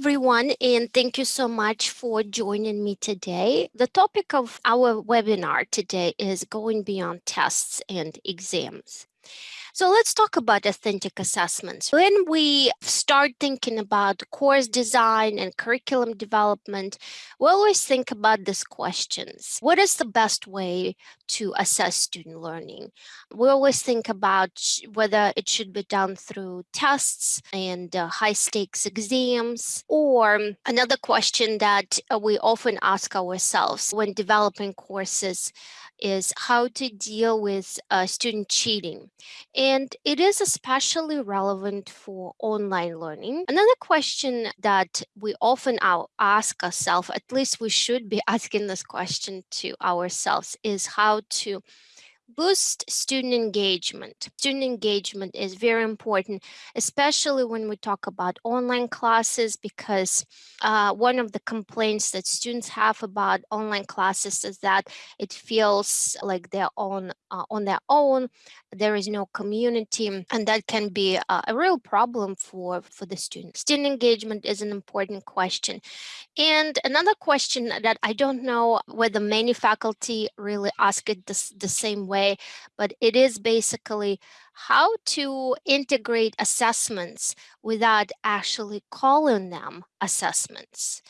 everyone, and thank you so much for joining me today. The topic of our webinar today is going beyond tests and exams. So let's talk about authentic assessments. When we start thinking about course design and curriculum development, we always think about these questions. What is the best way to assess student learning? We always think about whether it should be done through tests and uh, high stakes exams, or another question that uh, we often ask ourselves when developing courses is how to deal with uh, student cheating. And it is especially relevant for online learning. Another question that we often ask ourselves, at least we should be asking this question to ourselves, is how to boost student engagement. Student engagement is very important, especially when we talk about online classes, because uh, one of the complaints that students have about online classes is that it feels like they're on uh, on their own. There is no community, mm, and that can be a, real problem for for the students. Student engagement is an important question, and another question that I don't know whether many faculty really ask it the, the same way, but it is basically how to integrate assessments without actually calling them assessments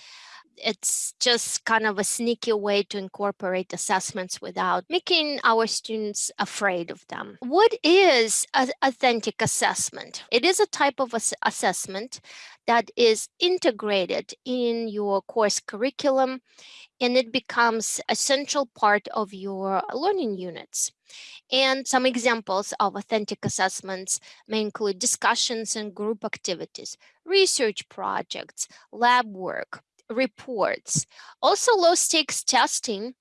it's just kind of a sneaky way to incorporate assessments without making our students afraid of them. What is an authentic assessment? It is a type of ass assessment that is integrated in your course curriculum and it becomes a central part of your learning units. And some examples of authentic assessments may include discussions and group activities, research projects, lab work, reports. Also low stakes testing,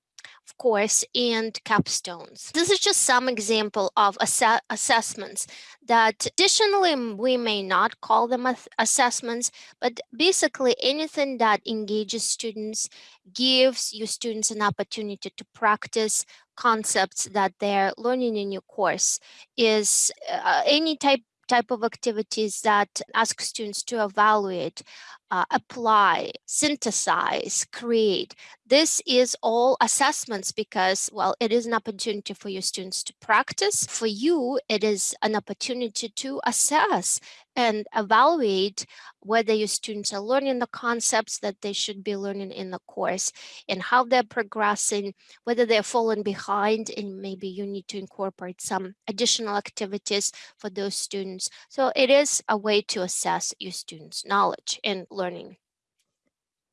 of course, and capstones. This is just some example of ass assessments that additionally we may not call them assessments, but basically anything that engages students gives your students an opportunity to practice concepts that they're learning in your course is uh, any type type of activities that ask students to evaluate, uh, apply, synthesize, create. This is all assessments because, well, it is an opportunity for your students to practice. For you, it is an opportunity to assess and evaluate whether your students are learning the concepts that they should be learning in the course and how they're progressing, whether they're falling behind and maybe you need to incorporate some additional activities for those students. So it is a way to assess your students' knowledge and learning.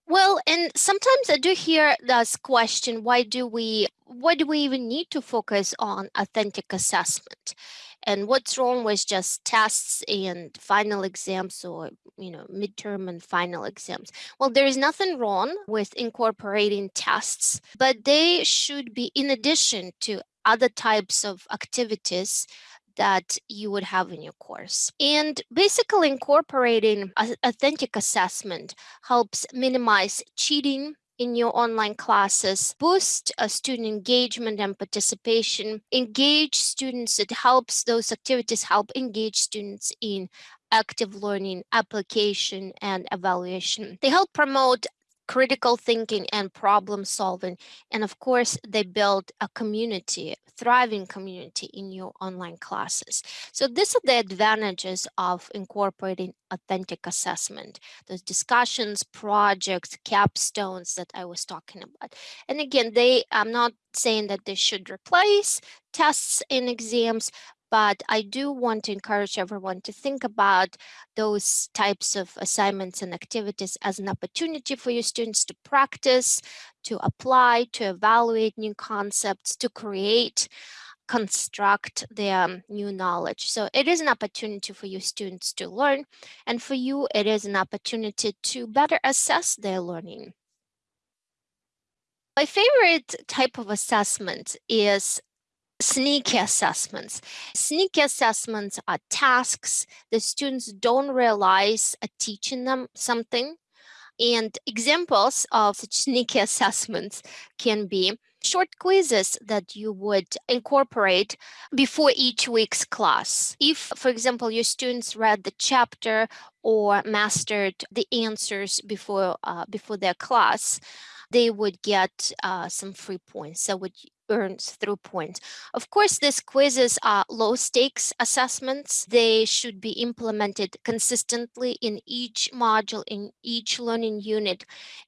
Well, and sometimes I do hear this question, why do we, why do we even need to focus on authentic assessment? And what's wrong with just tests and final exams or, you know, midterm and final exams? Well, there is nothing wrong with incorporating tests, but they should be in addition to other types of activities that you would have in your course. And basically incorporating authentic assessment helps minimize cheating in your online classes, boost uh, student engagement and participation, engage students, it helps those activities help engage students in active learning, application, and evaluation. They help promote critical thinking and problem solving. And of course, they build a community, thriving community in your online classes. So these are the advantages of incorporating authentic assessment, those discussions, projects, capstones that I was talking about. And again, they, I'm not saying that they should replace tests and exams, but I do want to encourage everyone to think about those types of assignments and activities as an opportunity for your students to practice, to apply, to evaluate new concepts, to create, construct their um, new knowledge. So it is an opportunity for your students to learn, and for you, it is an opportunity to better assess their learning. My favorite type of assessment is sneaky assessments. Sneaky assessments are tasks the students don't realize are teaching them something. And examples of such sneaky assessments can be short quizzes that you would incorporate before each week's class. If, for example, your students read the chapter or mastered the answers before uh, before their class, they would get uh, some free points. So would earns through points. Of course, these quizzes are low stakes assessments. They should be implemented consistently in each module, in each learning unit.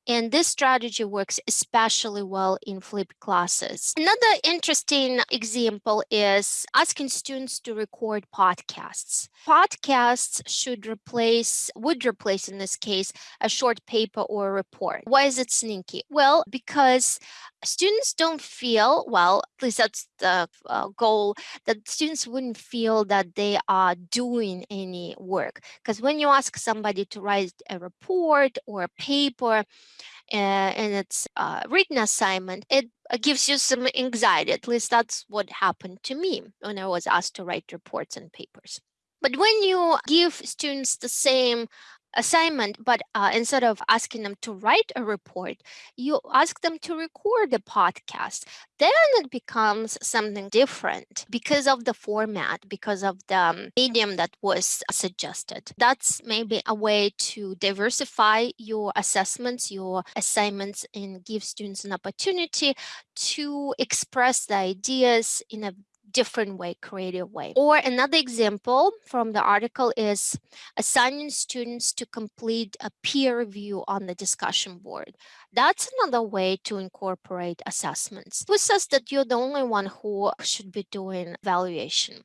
And this strategy works especially well in flipped classes. Another interesting example is asking students to record podcasts. Podcasts should replace, would replace in this case, a short paper or a report. Why is it sneaky? Well, because students don't feel, well, at least that's the uh, goal, that students wouldn't feel that they are doing any work. Because when you ask somebody to write a report or a paper, uh, and it's a written assignment, it uh, gives you some anxiety. At least that's what happened to me when I was asked to write reports and papers. But when you give students the same assignment, but uh, instead of asking them to write a report, you ask them to record a podcast. Then it becomes something different because of the format, because of the um, medium that was suggested. That's maybe a way to diversify your assessments, your assignments, and give students an opportunity to express the ideas in a different way, creative way. Or another example from the article is assigning students to complete a peer review on the discussion board. That's another way to incorporate assessments. Who says that you're the only one who should be doing evaluation?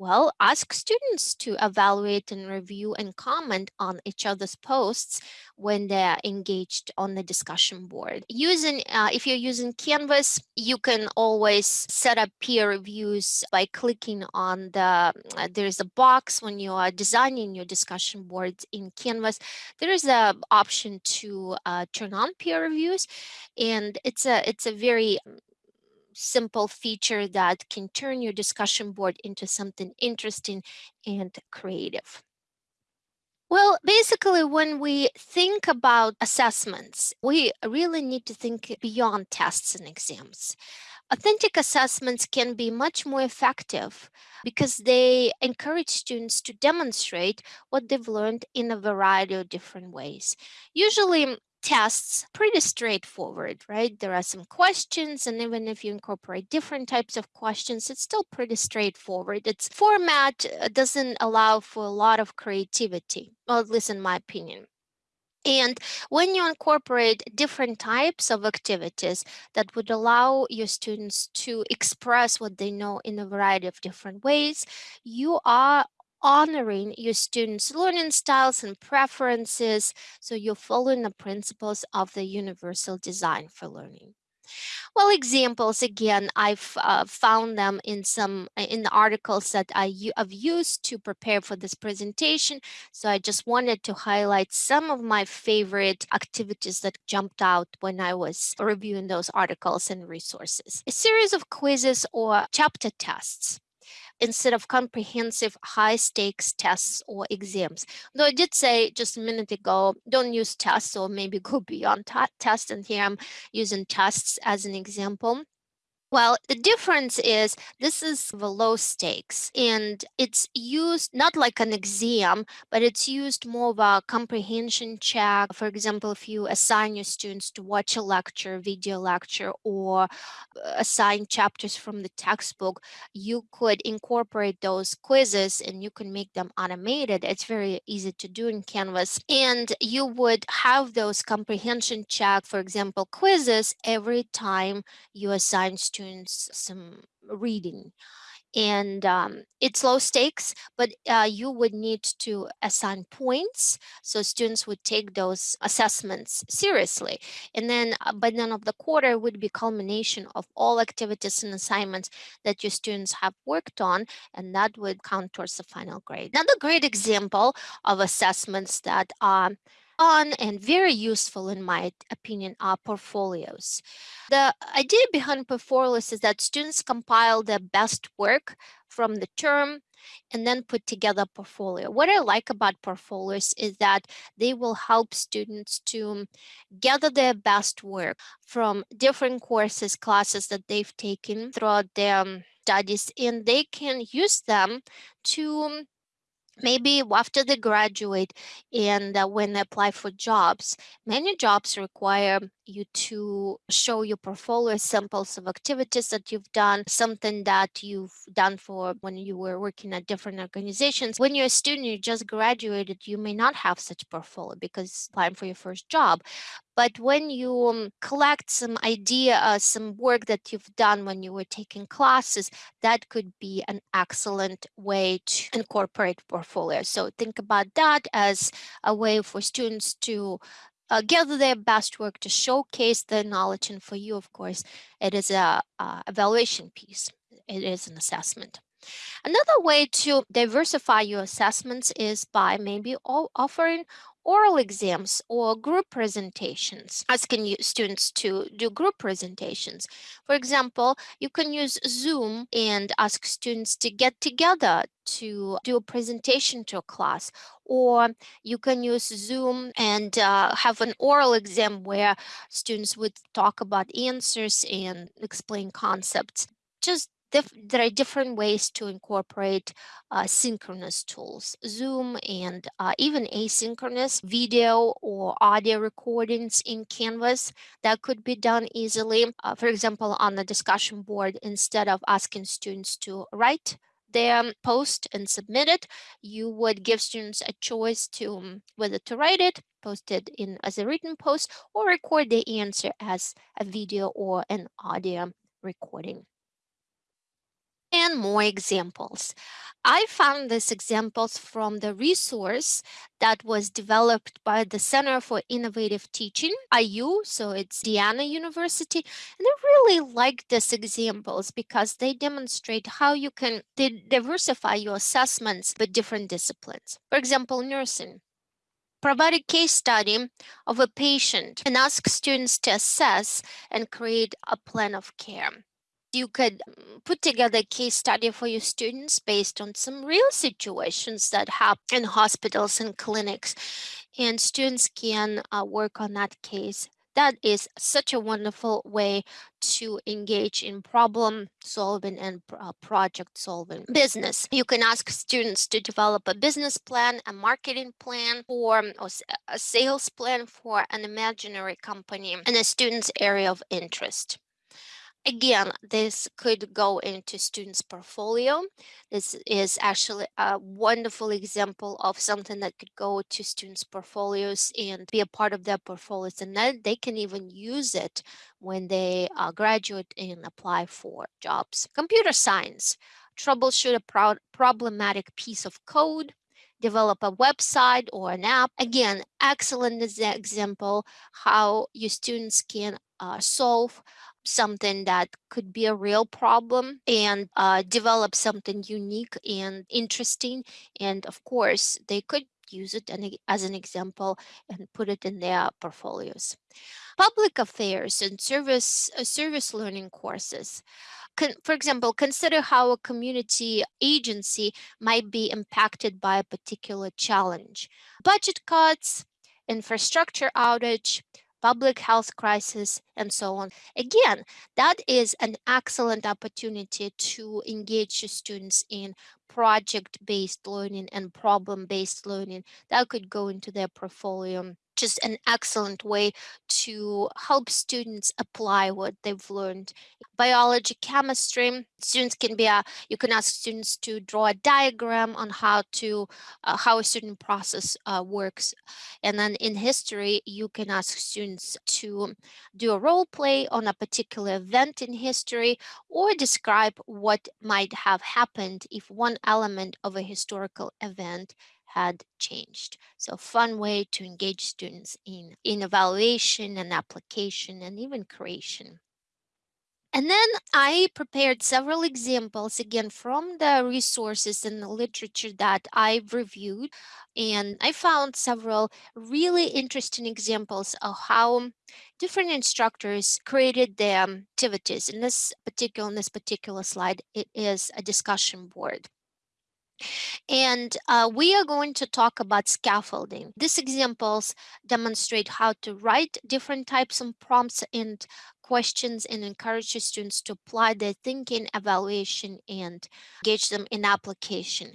Well, ask students to evaluate and review and comment on each other's posts when they're engaged on the discussion board. Using, uh, if you're using Canvas, you can always set up peer reviews by clicking on the, uh, there's a box when you are designing your discussion boards in Canvas. There is a option to uh, turn on peer reviews and it's a, it's a very simple feature that can turn your discussion board into something interesting and creative. Well, basically, when we think about assessments, we really need to think beyond tests and exams. Authentic assessments can be much more effective because they encourage students to demonstrate what they've learned in a variety of different ways. Usually, tests pretty straightforward, right? There are some questions, and even if you incorporate different types of questions, it's still pretty straightforward. Its format uh, doesn't allow for a lot of creativity, well, at least in my opinion. And when you incorporate different types of activities that would allow your students to express what they know in a variety of different ways, you are honoring your students' learning styles and preferences, so you're following the principles of the universal design for learning. Well, examples, again, I've uh, found them in some uh, in the articles that I, have used to prepare for this presentation. So I just wanted to highlight some of my favorite activities that jumped out when I was reviewing those articles and resources. A series of quizzes or chapter tests instead of comprehensive high stakes tests or exams. Though I did say just a minute ago, don't use tests or maybe go beyond tests. And here I'm using tests as an example. Well, the difference is this is the low stakes and it's used not like an exam, but it's used more of a comprehension check. For example, if you assign your students to watch a lecture, video lecture, or uh, assign chapters from the textbook, you could incorporate those quizzes and you can make them automated. It's very easy to do in Canvas. And you would have those comprehension check, for example, quizzes every time you assign students students some reading and um, it's low stakes, but uh, you would need to assign points. So students would take those assessments seriously. And then uh, by the end of the quarter would be culmination of all activities and assignments that your students have worked on, and that would count towards the final grade. Another great example of assessments that are fun and very useful in my opinion are portfolios. The idea behind portfolios is that students compile their best work from the term and then put together a portfolio. What I like about portfolios is that they will help students to gather their best work from different courses, classes that they've taken throughout their um, studies, and they can use them to maybe after they graduate and uh, when they apply for jobs many jobs require you to show your portfolio samples of activities that you've done something that you've done for when you were working at different organizations when you're a student you just graduated you may not have such portfolio because applying for your first job but when you um, collect some idea, uh, some work that you've done when you were taking classes, that could be an excellent way to incorporate portfolio. So think about that as a way for students to uh, gather their best work to showcase their knowledge. And for you, of course, it is a, a evaluation piece. It is an assessment. Another way to diversify your assessments is by maybe offering oral exams or group presentations, asking students to do group presentations. For example, you can use Zoom and ask students to get together to do a presentation to a class or you can use Zoom and uh, have an oral exam where students would talk about answers and explain concepts. Just there are different ways to incorporate uh, synchronous tools, Zoom and uh, even asynchronous video or audio recordings in Canvas that could be done easily. Uh, for example, on the discussion board, instead of asking students to write their post and submit it, you would give students a choice to um, whether to write it, post it in as a written post, or record the answer as a video or an audio recording and more examples. I found these examples from the resource that was developed by the Center for Innovative Teaching, IU, so it's Indiana University. And I really like these examples because they demonstrate how you can diversify your assessments with different disciplines. For example, nursing. Provide a case study of a patient and ask students to assess and create a plan of care you could mm, put together a case study for your students based on some real situations that happen in hospitals and clinics and students can uh, work on that case that is such a wonderful way to engage in problem solving and uh, project solving business. You can ask students to develop a business plan, a marketing plan, or, or um, a sales plan for an imaginary company in a student's area of interest. Again, this could go into students' portfolio. This is actually a wonderful example of something that could go to students' portfolios and be a part of their portfolios. And then they can even use it when they uh, graduate and apply for jobs. Computer science, troubleshoot a pro problematic piece of code, develop a website or an app. Again, excellent example how your students can uh, solve something that could be a real problem and uh, develop something unique and interesting. And of course, they could use it as an example and put it in their portfolios. Public affairs and service, uh, service learning courses. Con for example, consider how a community agency might be impacted by a particular challenge. Budget cuts, infrastructure outage, public health crisis, and so on. Again, that is an excellent opportunity to engage students in project-based learning and problem-based learning that could go into their portfolio just an excellent way to help students apply what they've learned. Biology, chemistry, students can be, a, you can ask students to draw a diagram on how to, uh, how a certain process uh, works. And then in history, you can ask students to do a role play on a particular event in history or describe what might have happened if one element of a historical event had changed. So fun way to engage students in, in evaluation and application and even creation. And then I prepared several examples again from the resources and the literature that I've reviewed. And I found several really interesting examples of how different instructors created their activities. In this particular, in this particular slide, it is a discussion board. And uh, we are going to talk about scaffolding. These examples demonstrate how to write different types of prompts and questions and encourage your students to apply their thinking, evaluation, and engage them in application.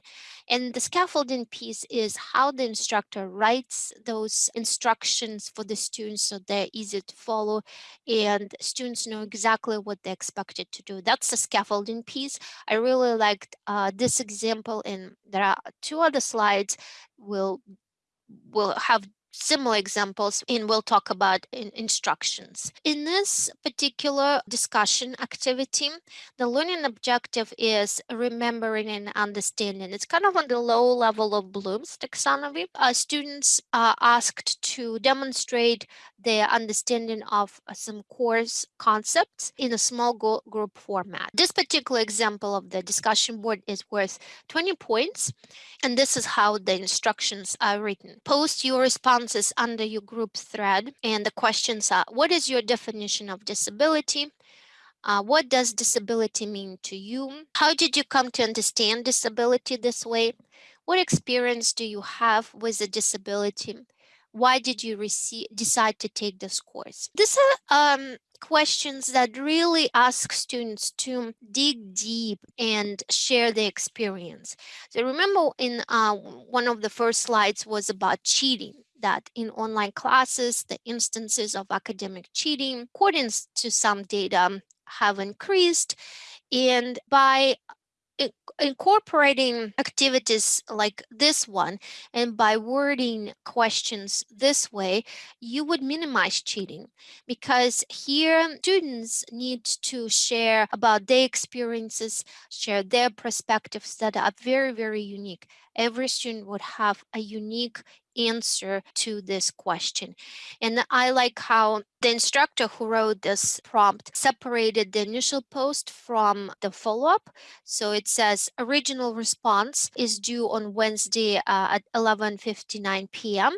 And the scaffolding piece is how the instructor writes those instructions for the students so they're easy to follow and students know exactly what they're expected to do. That's the scaffolding piece. I really liked uh, this example and there are two other slides We'll we'll have similar examples and we'll talk about in instructions. In this particular discussion activity, the learning objective is remembering and understanding. It's kind of on the low level of Bloom's taxonomy. Uh, students are asked to demonstrate their understanding of some course concepts in a small group format. This particular example of the discussion board is worth 20 points, and this is how the instructions are written. Post your response under your group thread. And the questions are, what is your definition of disability? Uh, what does disability mean to you? How did you come to understand disability this way? What experience do you have with a disability? Why did you receive, decide to take this course? These are um, questions that really ask students to dig deep and share their experience. So remember in uh, one of the first slides was about cheating that in online classes, the instances of academic cheating, according to some data, have increased. And by incorporating activities like this one and by wording questions this way you would minimize cheating because here students need to share about their experiences share their perspectives that are very very unique. Every student would have a unique answer to this question. And I like how the instructor who wrote this prompt separated the initial post from the follow-up. So it says original response is due on Wednesday uh, at 11.59 p.m.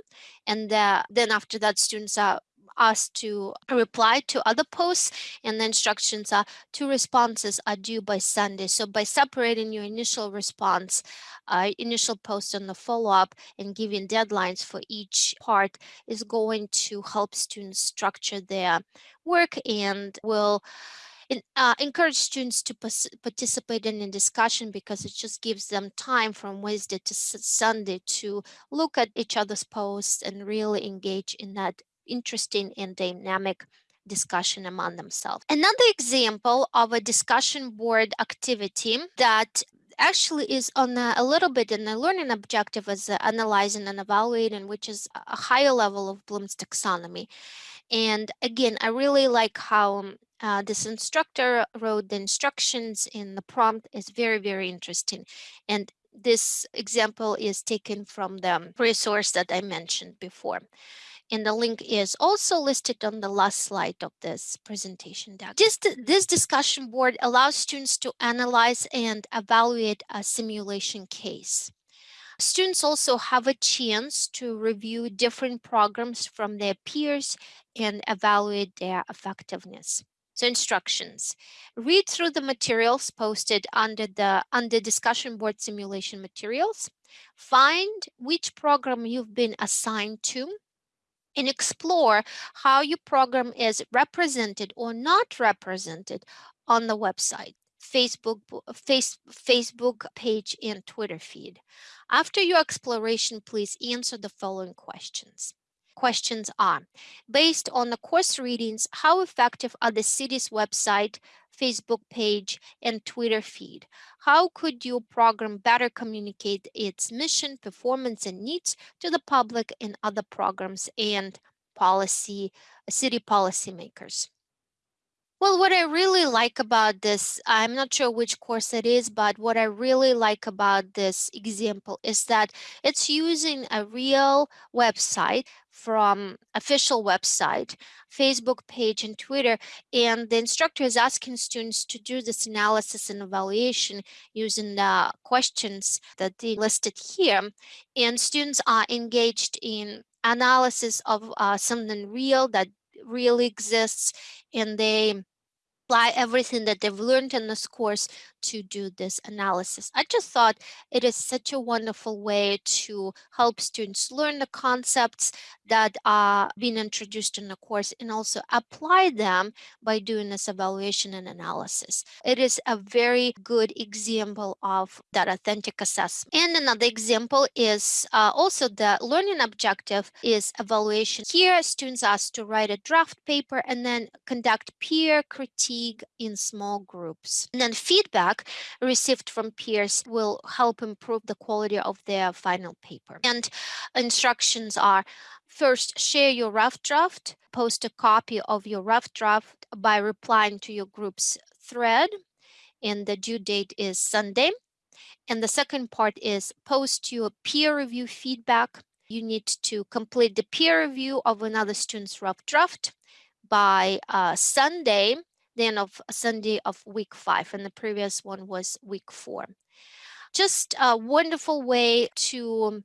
And uh, then after that, students are asked to reply to other posts and the instructions are two responses are due by Sunday. So by separating your initial response, uh, initial post and the follow-up and giving deadlines for each part is going to help students structure their work and will uh, encourage students to participate in a discussion because it just gives them time from Wednesday to Sunday to look at each other's posts and really engage in that interesting and dynamic discussion among themselves. Another example of a discussion board activity that actually is on a, a little bit in the learning objective as uh, analyzing and evaluating, which is a higher level of Bloom's taxonomy. And again, I really like how um, uh, this instructor wrote the instructions in the prompt is very, very interesting. And this example is taken from the resource that I mentioned before and the link is also listed on the last slide of this presentation deck. Just this discussion board allows students to analyze and evaluate a simulation case. Students also have a chance to review different programs from their peers and evaluate their effectiveness. So instructions, read through the materials posted under the under discussion board simulation materials, find which program you've been assigned to and explore how your program is represented or not represented on the website. Facebook, face, Facebook page and Twitter feed. After your exploration, please answer the following questions. Questions are, based on the course readings, how effective are the city's website, Facebook page, and Twitter feed? How could your program better communicate its mission, performance, and needs to the public and other programs and policy, city policymakers? Well, what I really like about this, I'm not sure which course it is, but what I really like about this example is that it's using a real website from official website, Facebook page and Twitter. And the instructor is asking students to do this analysis and evaluation using the questions that they listed here. And students are engaged in analysis of uh, something real that really exists and they apply everything that they've learned in this course to do this analysis. I just thought it is such a wonderful way to help students learn the concepts that are being introduced in the course and also apply them by doing this evaluation and analysis. It is a very good example of that authentic assessment. And another example is uh, also the learning objective is evaluation. Here, students asked to write a draft paper and then conduct peer critique in small groups. And then feedback received from peers will help improve the quality of their final paper. And instructions are First, share your rough draft. Post a copy of your rough draft by replying to your group's thread. And the due date is Sunday. And the second part is post your peer review feedback. You need to complete the peer review of another student's rough draft by uh, Sunday, the end of uh, Sunday of week five. And the previous one was week four. Just a wonderful way to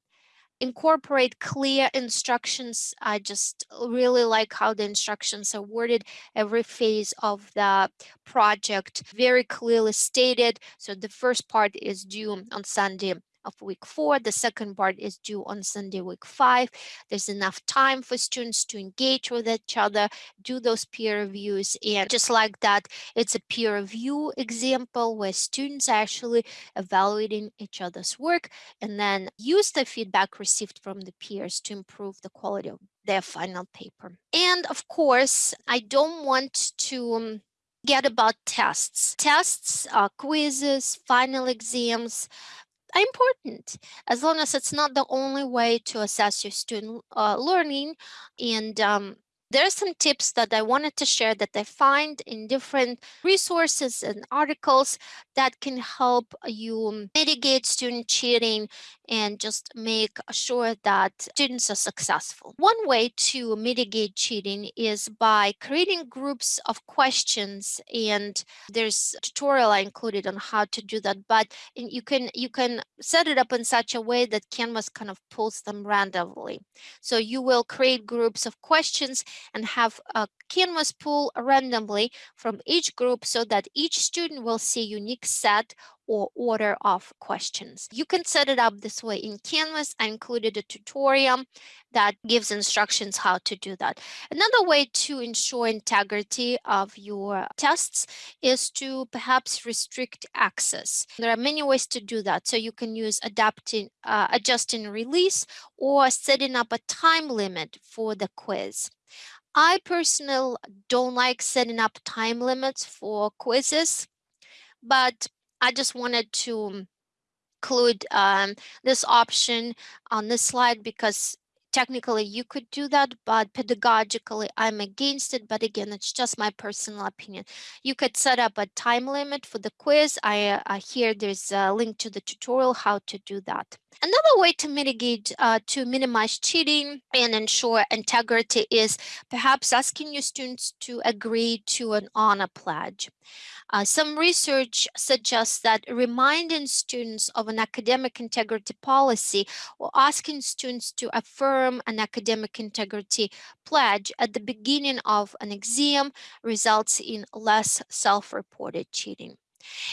incorporate clear instructions. I just really like how the instructions are worded. Every phase of the project very clearly stated. So the first part is due on Sunday of week four. The second part is due on Sunday, week five. There's enough time for students to engage with each other, do those peer reviews. And just like that, it's a peer review example where students are actually evaluating each other's work and then use the feedback received from the peers to improve the quality of their final paper. And of course, I don't want to um, get about tests. Tests, uh, quizzes, final exams, important as long as it's not the only way to assess your student uh, learning and um, there are some tips that I wanted to share that I find in different resources and articles that can help you mitigate student cheating and just make sure that students are successful. One way to mitigate cheating is by creating groups of questions and there's a tutorial I included on how to do that but you can you can set it up in such a way that Canvas kind of pulls them randomly. So you will create groups of questions and have a Canvas pull randomly from each group so that each student will see a unique set or order of questions. You can set it up this way in Canvas. I included a tutorial that gives instructions how to do that. Another way to ensure integrity of your tests is to perhaps restrict access. There are many ways to do that. So you can use adapting, uh, adjusting release or setting up a time limit for the quiz. I personally don't like setting up time limits for quizzes, but I just wanted to include um, this option on this slide because technically you could do that, but pedagogically I'm against it. But again, it's just my personal opinion. You could set up a time limit for the quiz. I, uh, here there's a link to the tutorial how to do that. Another way to mitigate, uh, to minimize cheating and ensure integrity is perhaps asking your students to agree to an honor pledge. Uh, some research suggests that reminding students of an academic integrity policy or asking students to affirm an academic integrity pledge at the beginning of an exam results in less self-reported cheating.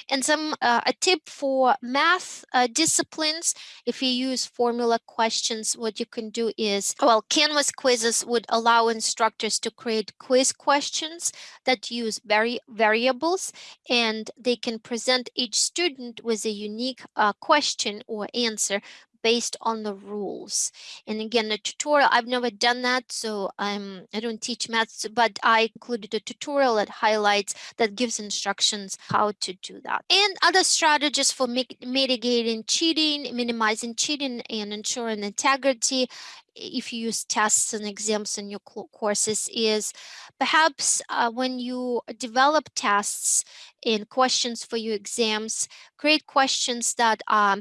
And some uh, a tip for math uh, disciplines, if you use formula questions, what you can do is, well, Canvas quizzes would allow instructors to create quiz questions that use vari variables, and they can present each student with a unique uh, question or answer based on the rules. And again, the tutorial, I've never done that, so I'm, I don't teach maths, but I included a tutorial that highlights, that gives instructions how to do that. And other strategies for mitigating cheating, minimizing cheating and ensuring integrity if you use tests and exams in your courses is perhaps uh, when you develop tests in questions for your exams. Create questions that are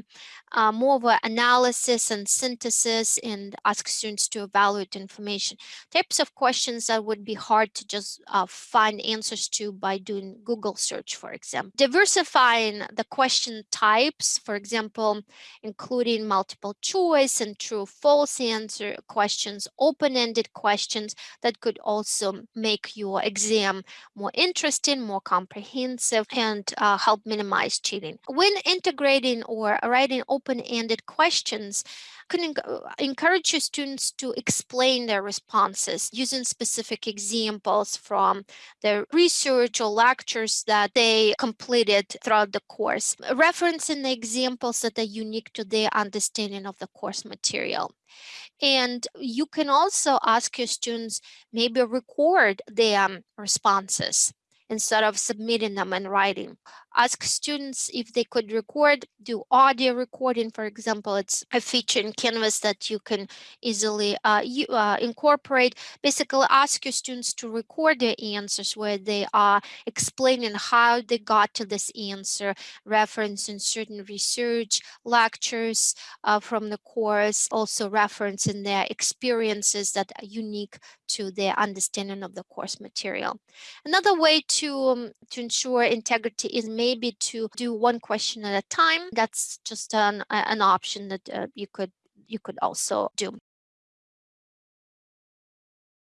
uh, more of an analysis and synthesis and ask students to evaluate information. Types of questions that would be hard to just uh, find answers to by doing Google search, for example. Diversifying the question types, for example, including multiple choice and true false answer questions, open-ended questions that could also make your exam more interesting, more comprehensive, and uh, help minimize cheating. When integrating or writing open-ended questions, can encourage your students to explain their responses using specific examples from their research or lectures that they completed throughout the course, referencing the examples that are unique to their understanding of the course material. And you can also ask your students maybe record their um, responses instead of submitting them in writing. Ask students if they could record, do audio recording, for example, it's a feature in Canvas that you can easily uh, you, uh, incorporate. Basically, ask your students to record their answers where they are explaining how they got to this answer, referencing certain research, lectures uh, from the course, also referencing their experiences that are unique to their understanding of the course material. Another way to, um, to ensure integrity is maybe to do one question at a time. That's just an, an option that uh, you could you could also do.